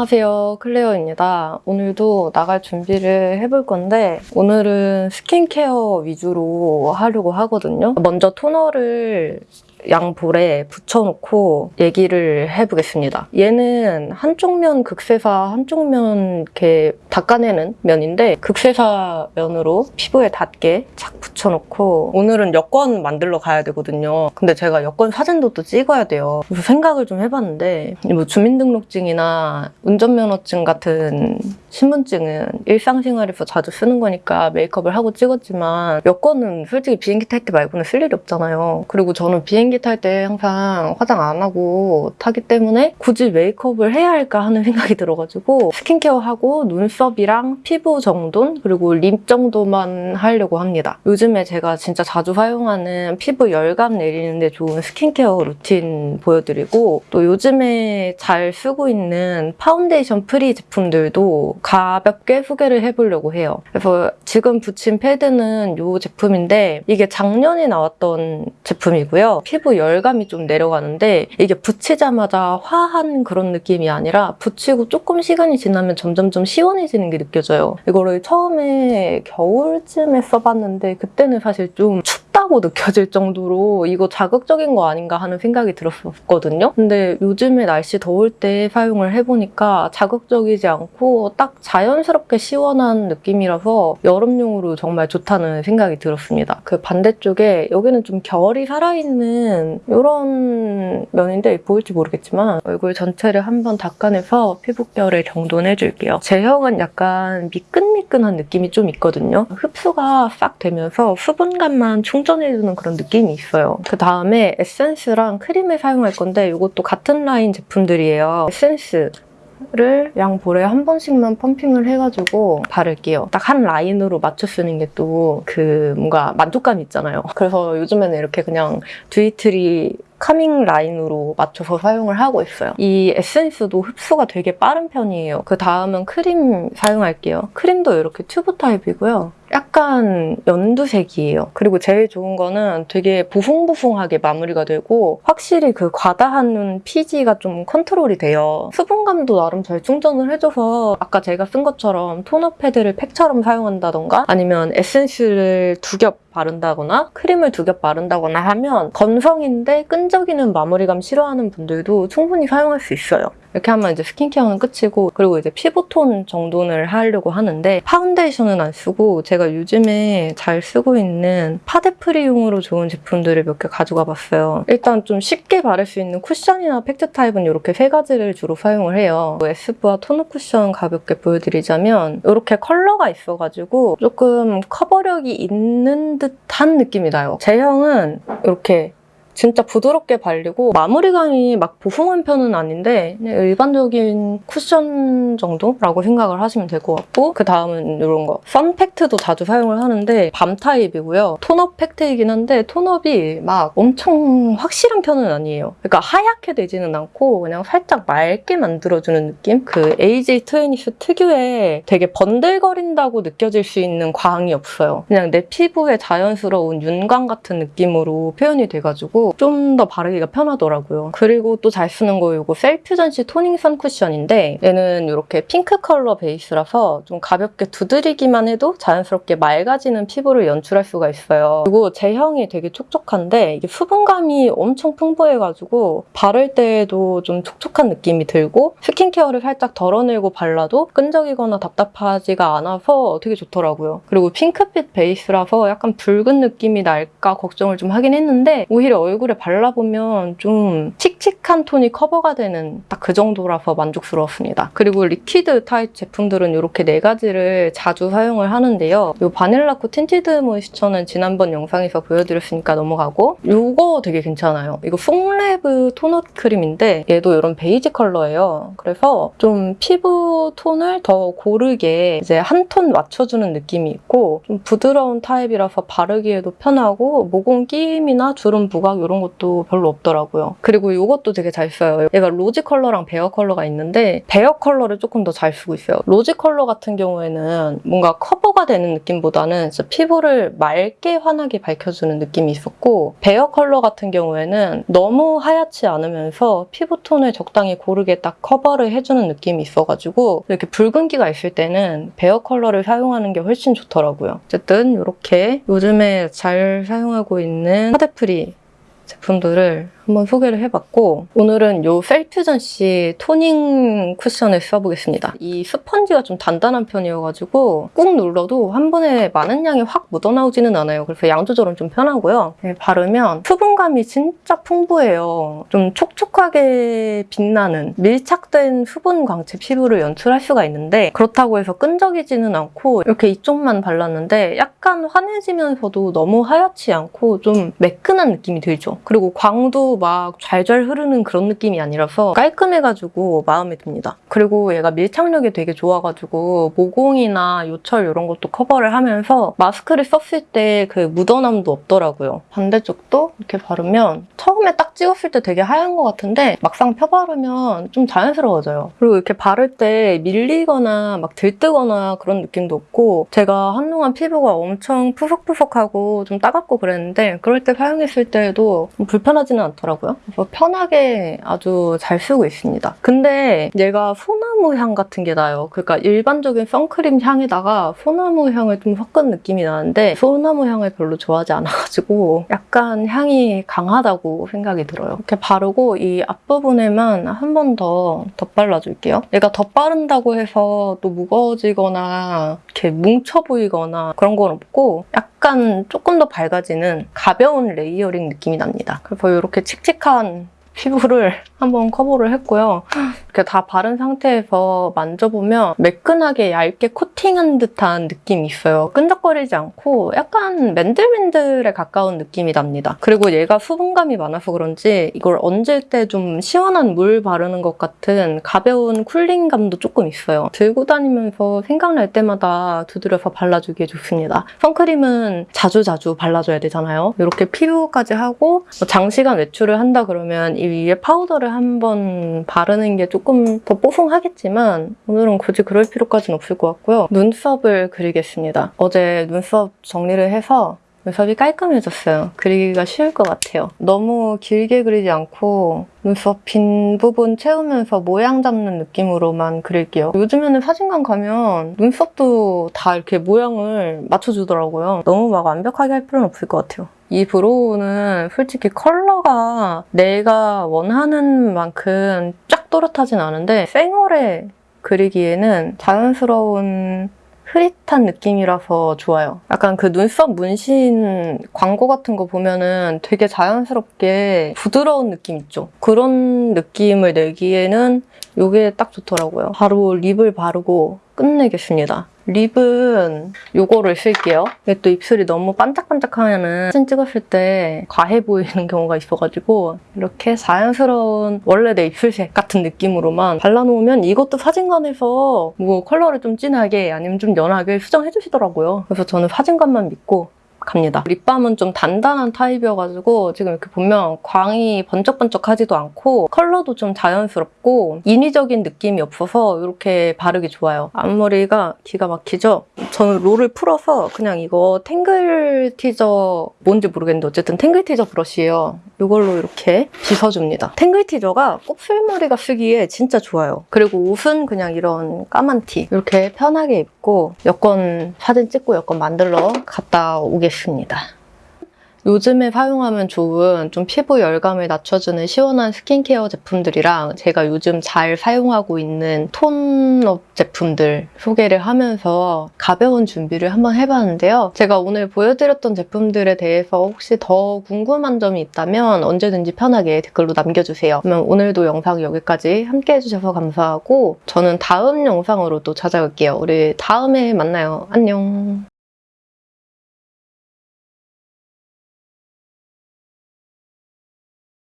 안녕하세요 클레어입니다 오늘도 나갈 준비를 해볼 건데 오늘은 스킨케어 위주로 하려고 하거든요 먼저 토너를 양볼에 붙여놓고 얘기를 해보겠습니다. 얘는 한쪽 면 극세사, 한쪽 면 이렇게 닦아내는 면인데 극세사 면으로 피부에 닿게 착 붙여놓고 오늘은 여권 만들러 가야 되거든요. 근데 제가 여권 사진도 또 찍어야 돼요. 그래서 생각을 좀 해봤는데 뭐 주민등록증이나 운전면허증 같은 신분증은 일상생활에서 자주 쓰는 거니까 메이크업을 하고 찍었지만 여권은 솔직히 비행기 탈 때 말고는 쓸 일이 없잖아요. 그리고 저는 비행기 탈 때 항상 화장 안 하고 타기 때문에 굳이 메이크업을 해야 할까 하는 생각이 들어가지고 스킨케어하고 눈썹이랑 피부 정돈 그리고 립 정도만 하려고 합니다. 요즘 에 제가 진짜 자주 사용하는 피부 열감 내리는데 좋은 스킨케어 루틴 보여드리고 또 요즘에 잘 쓰고 있는 파운데이션 free 제품들도 가볍게 소개를 해보려고 해요. 그래서 지금 붙인 패드는 이 제품인데 이게 작년에 나왔던 제품이고요. 피부 열감이 좀 내려가는데 이게 붙이자마자 화한 그런 느낌이 아니라 붙이고 조금 시간이 지나면 점점 좀 시원해지는 게 느껴져요. 이거를 처음에 겨울쯤에 써봤는데 그때 는 사실 좀 춥다고 느껴질 정도로 이거 자극적인 거 아닌가 하는 생각이 들었었거든요. 근데 요즘에 날씨 더울 때 사용을 해보니까 자극적이지 않고 딱 자연스럽게 시원한 느낌이라서 여름용으로 정말 좋다는 생각이 들었습니다. 그 반대쪽에 여기는 좀 결이 살아있는 이런 면인데 보일지 모르겠지만 얼굴 전체를 한번 닦아내서 피부결을 정돈해줄게요. 제형은 약간 미끈미끈한 느낌이 좀 있거든요. 흡수가 싹 되면서 수분감만 충전 해주는 그런 느낌이 있어요. 그 다음에 에센스랑 크림을 사용할 건데 이것도 같은 라인 제품들이에요. 에센스 를 양볼에 한 번씩만 펌핑을 해가지고 바를게요. 딱 한 라인으로 맞춰 쓰는 게 또 그 뭔가 만족감 있잖아요. 그래서 요즘에는 이렇게 그냥 듀이트리 calming 라인으로 맞춰서 사용을 하고 있어요. 이 에센스도 흡수가 되게 빠른 편이에요. 그 다음은 크림 사용할게요. 크림도 이렇게 튜브 타입이고요. 약간 연두색이에요. 그리고 제일 좋은 거는 되게 보송보송하게 마무리가 되고 확실히 그 과다한 피지가 좀 컨트롤이 돼요. 수분감도 나름 잘 충전을 해줘서 아까 제가 쓴 것처럼 토너 패드를 팩처럼 사용한다던가 아니면 에센스를 두 겹 바른다거나 크림을 두 겹 바른다거나 하면 건성인데 끈적이는 마무리감 싫어하는 분들도 충분히 사용할 수 있어요. 이렇게 하면 이제 스킨케어는 끝이고 그리고 이제 피부톤 정돈을 하려고 하는데 파운데이션은 안 쓰고 제가 요즘에 잘 쓰고 있는 파데프리용으로 좋은 제품들을 몇 개 가져가 봤어요. 일단 좀 쉽게 바를 수 있는 쿠션이나 팩트 타입은 이렇게 세 가지를 주로 사용을 해요. 에스쁘아 토너 쿠션 가볍게 보여드리자면 이렇게 컬러가 있어가지고 조금 커버력이 있는 듯한 느낌이 나요. 제형은 이렇게 진짜 부드럽게 발리고 마무리감이 막 보송한 편은 아닌데 그냥 일반적인 쿠션 정도라고 생각을 하시면 될 것 같고 그 다음은 이런 거 선팩트도 자주 사용을 하는데 balm 타입이고요. tone-up 팩트이긴 한데 tone-up이 막 엄청 확실한 편은 아니에요. 그러니까 하얗게 되지는 않고 그냥 살짝 맑게 만들어주는 느낌? 그 에이지 투웨니스 특유의 되게 번들거린다고 느껴질 수 있는 광이 없어요. 그냥 내 피부에 자연스러운 윤광 같은 느낌으로 표현이 돼좀 더 바르기가 편하더라고요. 그리고 또 잘 쓰는 거 이거 셀퓨전씨 토닝 선 쿠션인데 얘는 이렇게 핑크 컬러 베이스라서 좀 가볍게 두드리기만 해도 자연스럽게 맑아지는 피부를 연출할 수가 있어요. 그리고 제형이 되게 촉촉한데 이게 수분감이 엄청 풍부해가지고 바를 때에도 좀 촉촉한 느낌이 들고 스킨케어를 살짝 덜어내고 발라도 끈적이거나 답답하지가 않아서 되게 좋더라고요. 그리고 핑크빛 베이스라서 약간 붉은 느낌이 날까 걱정을 좀 하긴 했는데 오히려 얼굴에 발라보면 좀 칙칙한 톤이 커버가 되는 딱 그 정도라서 만족스러웠습니다. 그리고 liquid 타입 제품들은 이렇게 네 가지를 자주 사용을 하는데요. 이 바닐라코 틴티드 모이스처는 지난번 영상에서 보여드렸으니까 넘어가고 이거 되게 괜찮아요. 이거 퐁레브 토너 크림인데 얘도 이런 베이지 컬러예요. 그래서 좀 피부 톤을 더 고르게 이제 한 톤 맞춰주는 느낌이 있고 좀 부드러운 타입이라서 바르기에도 편하고 모공 끼임이나 주름 부각 이 이런 것도 별로 없더라고요. 그리고 이것도 되게 잘 써요. 얘가 rosy 컬러랑 bare 컬러가 있는데 bare 컬러를 조금 더 잘 쓰고 있어요. rosy 컬러 같은 경우에는 뭔가 커버가 되는 느낌보다는 진짜 피부를 맑게 환하게 밝혀주는 느낌이 있었고 bare 컬러 같은 경우에는 너무 하얗지 않으면서 피부톤을 적당히 고르게 딱 커버를 해주는 느낌이 있어가지고 이렇게 붉은기가 있을 때는 bare 컬러를 사용하는 게 훨씬 좋더라고요. 어쨌든 이렇게 요즘에 잘 사용하고 있는 파데프리 제품들을 한번 소개를 해봤고 오늘은 요 셀퓨전 씨 토닝 쿠션을 써보겠습니다. 이 스펀지가 좀 단단한 편이어가지고 꾹 눌러도 한 번에 많은 양이 확 묻어나오지는 않아요. 그래서 양 조절은 좀 편하고요. 네, 바르면 수분감이 진짜 풍부해요. 좀 촉촉하게 빛나는 밀착된 수분 광채 피부를 연출할 수가 있는데 그렇다고 해서 끈적이지는 않고 이렇게 이쪽만 발랐는데 약간 환해지면서도 너무 하얗지 않고 좀 매끈한 느낌이 들죠. 그리고 광도 막 잘잘 흐르는 그런 느낌이 아니라서 깔끔해가지고 마음에 듭니다. 그리고 얘가 밀착력이 되게 좋아가지고 모공이나 요철 이런 것도 커버를 하면서 마스크를 썼을 때 그 묻어남도 없더라고요. 반대쪽도 이렇게 바르면 처음에 딱 찍었을 때 되게 하얀 것 같은데 막상 펴바르면 좀 자연스러워져요. 그리고 이렇게 바를 때 밀리거나 막 들뜨거나 그런 느낌도 없고 제가 한동안 피부가 엄청 푸석푸석하고 좀 따갑고 그랬는데 그럴 때 사용했을 때도 좀 불편하지는 않더라고요. 그래서 편하게 아주 잘 쓰고 있습니다. 근데 얘가 소나무 향 같은 게 나요. 그러니까 일반적인 선크림 향에다가 소나무 향을 좀 섞은 느낌이 나는데 소나무 향을 별로 좋아하지 않아가지고 약간 향이 강하다고 생각이 들어요. 이렇게 바르고 이 앞부분에만 한 번 더 덧발라줄게요. 얘가 덧바른다고 해서 또 무거워지거나 이렇게 뭉쳐 보이거나 그런 건 없고 약간 조금 더 밝아지는 가벼운 layering 느낌이 납니다. 그래서 이렇게 칙칙한 피부를 한번 커버를 했고요. 이렇게 다 바른 상태에서 만져보면 매끈하게 얇게 코팅한 듯한 느낌이 있어요. 끈적거리지 않고 약간 맨들맨들에 가까운 느낌이 납니다. 그리고 얘가 수분감이 많아서 그런지 이걸 얹을 때 좀 시원한 물 바르는 것 같은 가벼운 cooling감도 조금 있어요. 들고 다니면서 생각날 때마다 두드려서 발라주기에 좋습니다. 선크림은 자주자주 발라줘야 되잖아요. 이렇게 피부까지 하고 뭐 장시간 외출을 한다 그러면 이 위에 파우더를 한번 바르는 게 조금 더 뽀송하겠지만 오늘은 굳이 그럴 필요까지는 없을 것 같고요. 눈썹을 그리겠습니다. 어제 눈썹 정리를 해서 눈썹이 깔끔해졌어요. 그리기가 쉬울 것 같아요. 너무 길게 그리지 않고 눈썹 빈 부분 채우면서 모양 잡는 느낌으로만 그릴게요. 요즘에는 사진관 가면 눈썹도 다 이렇게 모양을 맞춰주더라고요. 너무 막 완벽하게 할 필요는 없을 것 같아요. 이 브로우는 솔직히 컬러가 내가 원하는 만큼 쫙 또렷하진 않은데 생얼에 그리기에는 자연스러운 흐릿한 느낌이라서 좋아요. 약간 그 눈썹 문신 광고 같은 거 보면은 되게 자연스럽게 부드러운 느낌 있죠? 그런 느낌을 내기에는 이게 딱 좋더라고요. 바로 립을 바르고 끝내겠습니다. 립은 이거를 쓸게요. 이게 또 입술이 너무 반짝반짝하면은 사진 찍었을 때 과해 보이는 경우가 있어가지고 이렇게 자연스러운 원래 내 입술색 같은 느낌으로만 발라놓으면 이것도 사진관에서 뭐 컬러를 좀 진하게 아니면 좀 연하게 수정해 주시더라고요. 그래서 저는 사진관만 믿고 갑니다. 립밤은 좀 단단한 타입이어가지고 지금 이렇게 보면 광이 번쩍번쩍하지도 않고 컬러도 좀 자연스럽고 인위적인 느낌이 없어서 이렇게 바르기 좋아요. 앞머리가 기가 막히죠? 저는 롤을 풀어서 그냥 이거 탱글 티저 뭔지 모르겠는데 어쨌든 탱글 티저 브러쉬예요. 이걸로 이렇게 빗어줍니다. 탱글 티저가 곱슬머리가 쓰기에 진짜 좋아요. 그리고 옷은 그냥 이런 까만 티 이렇게 편하게 입고 여권 사진 찍고 여권 만들러 갔다 오겠습니다. 요즘에 사용하면 좋은 좀 피부 열감을 낮춰주는 시원한 스킨케어 제품들이랑 제가 요즘 잘 사용하고 있는 톤업 제품들 소개를 하면서 가벼운 준비를 한번 해봤는데요. 제가 오늘 보여드렸던 제품들에 대해서 혹시 더 궁금한 점이 있다면 언제든지 편하게 댓글로 남겨주세요. 그러면 오늘도 영상 여기까지 함께 해주셔서 감사하고 저는 다음 영상으로 또 찾아올게요. 우리 다음에 만나요. 안녕.